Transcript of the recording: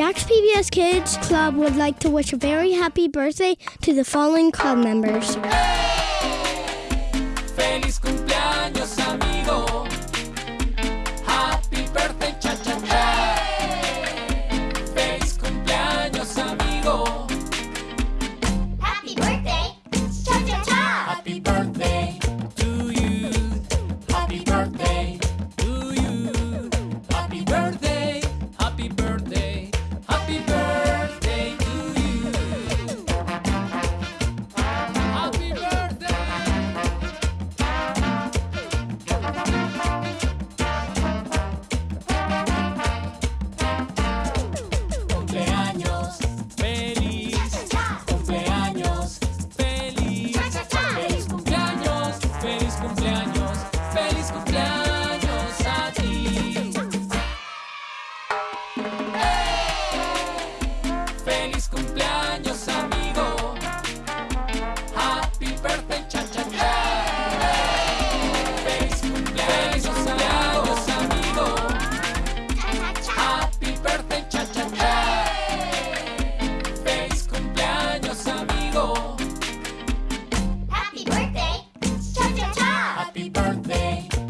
Jack's PBS Kids Club would like to wish a very happy birthday to the following club members. day.